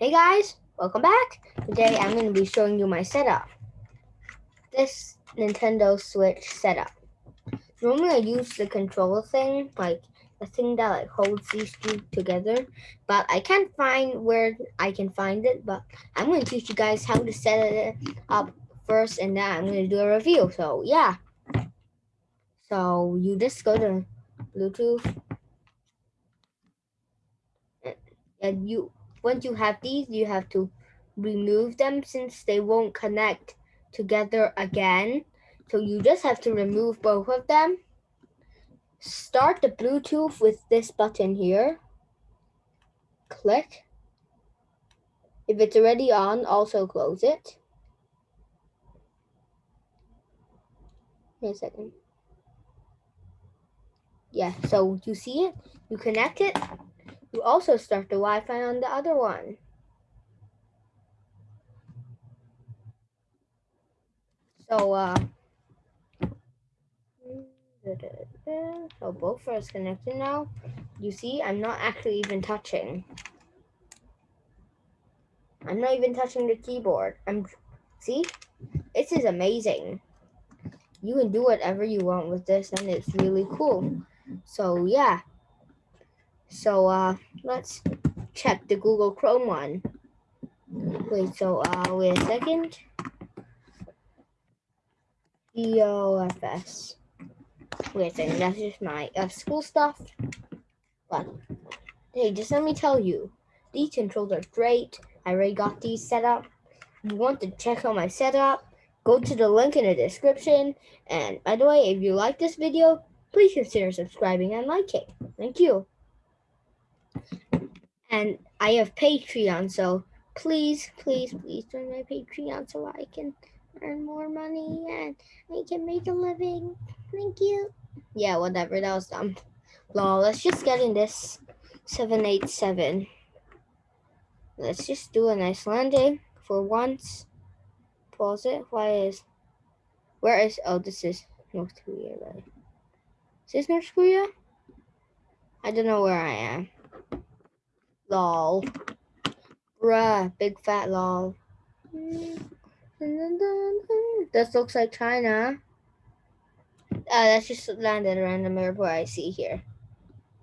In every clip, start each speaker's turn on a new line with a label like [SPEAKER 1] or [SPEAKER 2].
[SPEAKER 1] Hey guys, welcome back. Today I'm going to be showing you my setup. This Nintendo Switch setup. Normally I use the controller thing, like the thing that like holds these two together, but I can't find where I can find it, but I'm going to teach you guys how to set it up first and then I'm going to do a review. So yeah. So you just go to Bluetooth and you once you have these you have to remove them since they won't connect together again. So you just have to remove both of them. Start the bluetooth with this button here. Click. If it's already on also close it. Wait a second. Yeah so you see it? You connect it you also start the Wi-Fi on the other one. So, uh, so both are connected now. You see, I'm not actually even touching. I'm not even touching the keyboard. I'm, see, this is amazing. You can do whatever you want with this and it's really cool. So yeah, so uh, let's check the Google Chrome one. Wait, so uh, wait a second. EOFS. Wait a second, that's just my uh, school stuff. But hey, just let me tell you, these controls are great. I already got these set up. If you want to check out my setup, go to the link in the description. And by the way, if you like this video, please consider subscribing and liking. Thank you and I have Patreon, so please, please, please join my Patreon so I can earn more money and I can make a living. Thank you. Yeah, whatever, that was dumb. Lol, let's just get in this 787. Let's just do a nice landing for once. Pause it. Why is, where is, oh, this is North Korea, right? Is this North Korea? I don't know where I am. Lol. Bruh, big fat lol. This looks like China. Uh, let's just land at a random airport I see here.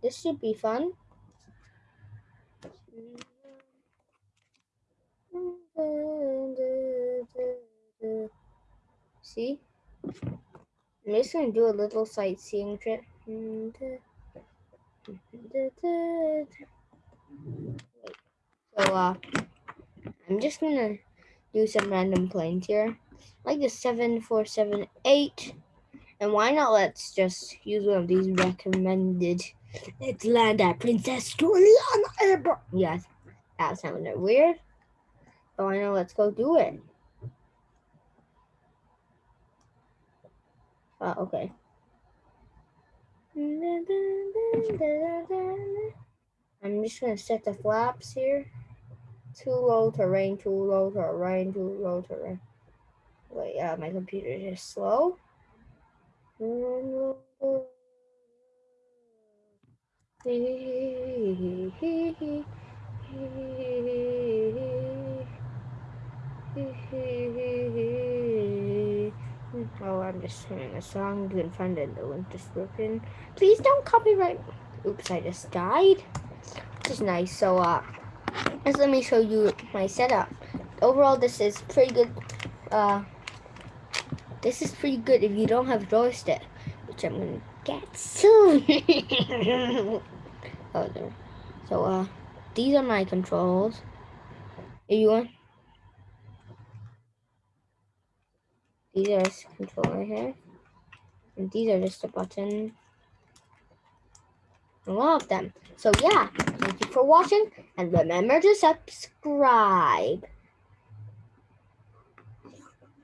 [SPEAKER 1] This should be fun. See? I'm just gonna do a little sightseeing trip. So uh, I'm just gonna do some random planes here, like the 7478. And why not let's just use one of these recommended. Let's land at Princess Juliana Airport. Yes, that sounded weird. But why not let's go do it. Uh, okay. I'm just gonna set the flaps here. Too low terrain, too low terrain, too low terrain. Wait, uh, my computer is just slow. Oh, I'm just singing a song. You can find it in the link description. Please don't copyright. Oops, I just died. This is nice. So, uh, just let me show you my setup. Overall, this is pretty good. Uh, this is pretty good if you don't have joystick, which I'm gonna get soon. oh, there. So, uh, these are my controls. If you want, these are controller here, and these are just a button. Of them. So yeah, thank you for watching and remember to subscribe.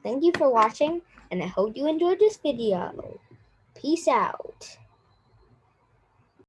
[SPEAKER 1] Thank you for watching and I hope you enjoyed this video. Peace out.